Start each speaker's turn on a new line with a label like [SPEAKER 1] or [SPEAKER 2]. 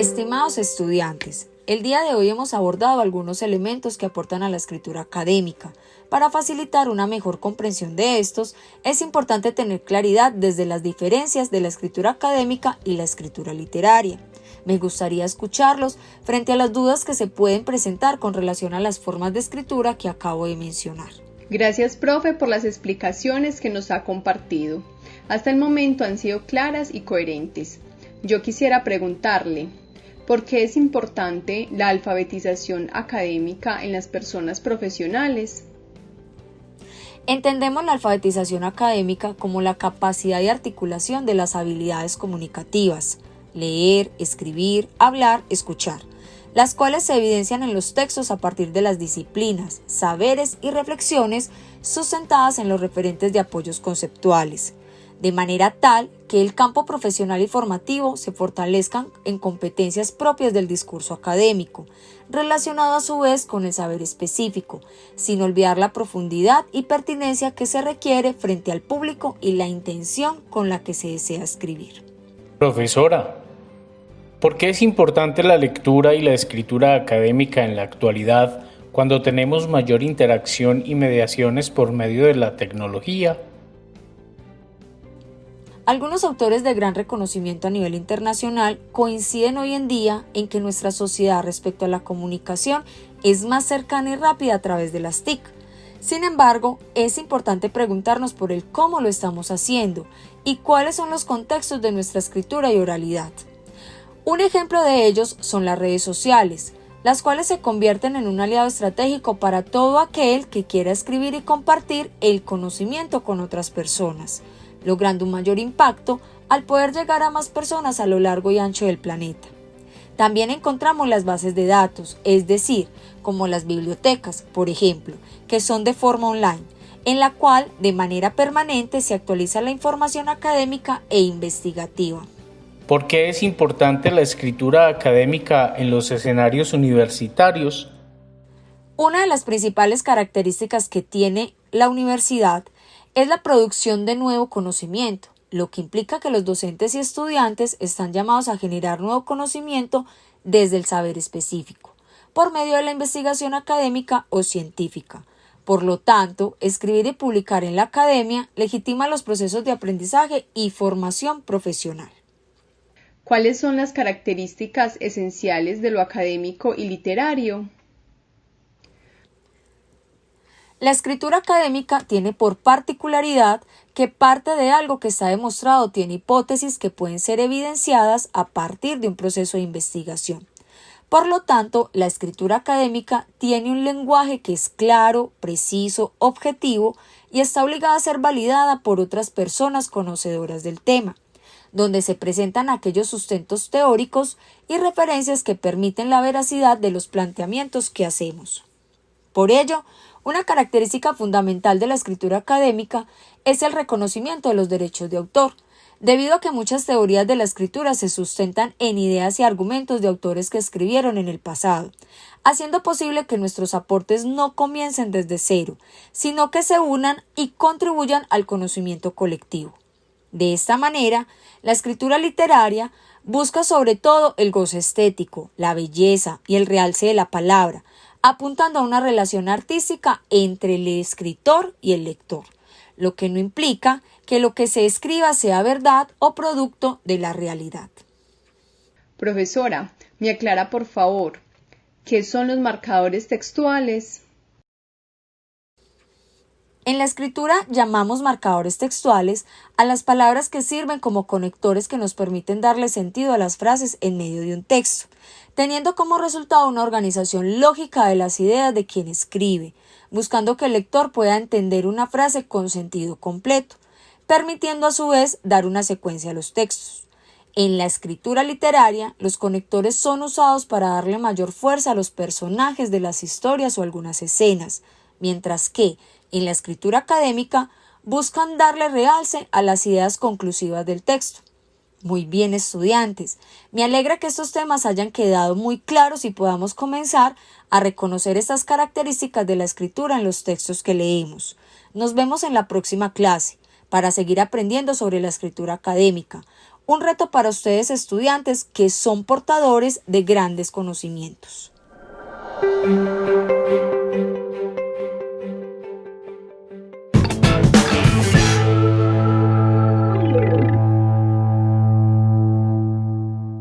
[SPEAKER 1] Estimados estudiantes, el día de hoy hemos abordado algunos elementos que aportan a la escritura académica. Para facilitar una mejor comprensión de estos, es importante tener claridad desde las diferencias de la escritura académica y la escritura literaria. Me gustaría escucharlos frente a las dudas que se pueden presentar con relación a las formas de escritura que acabo de mencionar.
[SPEAKER 2] Gracias, profe, por las explicaciones que nos ha compartido. Hasta el momento han sido claras y coherentes. Yo quisiera preguntarle, ¿por qué es importante la alfabetización académica en las personas profesionales?
[SPEAKER 1] Entendemos la alfabetización académica como la capacidad de articulación de las habilidades comunicativas, leer, escribir, hablar, escuchar, las cuales se evidencian en los textos a partir de las disciplinas, saberes y reflexiones sustentadas en los referentes de apoyos conceptuales, de manera tal que el campo profesional y formativo se fortalezcan en competencias propias del discurso académico, relacionado a su vez con el saber específico, sin olvidar la profundidad y pertinencia que se requiere frente al público y la intención con la que se desea escribir.
[SPEAKER 3] Profesora, ¿por qué es importante la lectura y la escritura académica en la actualidad cuando tenemos mayor interacción y mediaciones por medio de la tecnología?
[SPEAKER 1] Algunos autores de gran reconocimiento a nivel internacional coinciden hoy en día en que nuestra sociedad respecto a la comunicación es más cercana y rápida a través de las TIC. Sin embargo, es importante preguntarnos por el cómo lo estamos haciendo y cuáles son los contextos de nuestra escritura y oralidad. Un ejemplo de ellos son las redes sociales, las cuales se convierten en un aliado estratégico para todo aquel que quiera escribir y compartir el conocimiento con otras personas logrando un mayor impacto al poder llegar a más personas a lo largo y ancho del planeta. También encontramos las bases de datos, es decir, como las bibliotecas, por ejemplo, que son de forma online, en la cual de manera permanente se actualiza la información académica e investigativa.
[SPEAKER 3] ¿Por qué es importante la escritura académica en los escenarios universitarios?
[SPEAKER 1] Una de las principales características que tiene la universidad es la producción de nuevo conocimiento, lo que implica que los docentes y estudiantes están llamados a generar nuevo conocimiento desde el saber específico, por medio de la investigación académica o científica. Por lo tanto, escribir y publicar en la academia legitima los procesos de aprendizaje y formación profesional.
[SPEAKER 2] ¿Cuáles son las características esenciales de lo académico y literario?
[SPEAKER 1] La escritura académica tiene por particularidad que parte de algo que está demostrado tiene hipótesis que pueden ser evidenciadas a partir de un proceso de investigación. Por lo tanto, la escritura académica tiene un lenguaje que es claro, preciso, objetivo y está obligada a ser validada por otras personas conocedoras del tema, donde se presentan aquellos sustentos teóricos y referencias que permiten la veracidad de los planteamientos que hacemos. Por ello, una característica fundamental de la escritura académica es el reconocimiento de los derechos de autor, debido a que muchas teorías de la escritura se sustentan en ideas y argumentos de autores que escribieron en el pasado, haciendo posible que nuestros aportes no comiencen desde cero, sino que se unan y contribuyan al conocimiento colectivo. De esta manera, la escritura literaria busca sobre todo el gozo estético, la belleza y el realce de la palabra, apuntando a una relación artística entre el escritor y el lector, lo que no implica que lo que se escriba sea verdad o producto de la realidad.
[SPEAKER 2] Profesora, me aclara por favor, ¿qué son los marcadores textuales?
[SPEAKER 1] En la escritura llamamos marcadores textuales a las palabras que sirven como conectores que nos permiten darle sentido a las frases en medio de un texto, teniendo como resultado una organización lógica de las ideas de quien escribe, buscando que el lector pueda entender una frase con sentido completo, permitiendo a su vez dar una secuencia a los textos. En la escritura literaria, los conectores son usados para darle mayor fuerza a los personajes de las historias o algunas escenas, mientras que en la escritura académica buscan darle realce a las ideas conclusivas del texto. Muy bien, estudiantes. Me alegra que estos temas hayan quedado muy claros y podamos comenzar a reconocer estas características de la escritura en los textos que leemos. Nos vemos en la próxima clase para seguir aprendiendo sobre la escritura académica. un reto para ustedes estudiantes que son portadores de grandes conocimientos.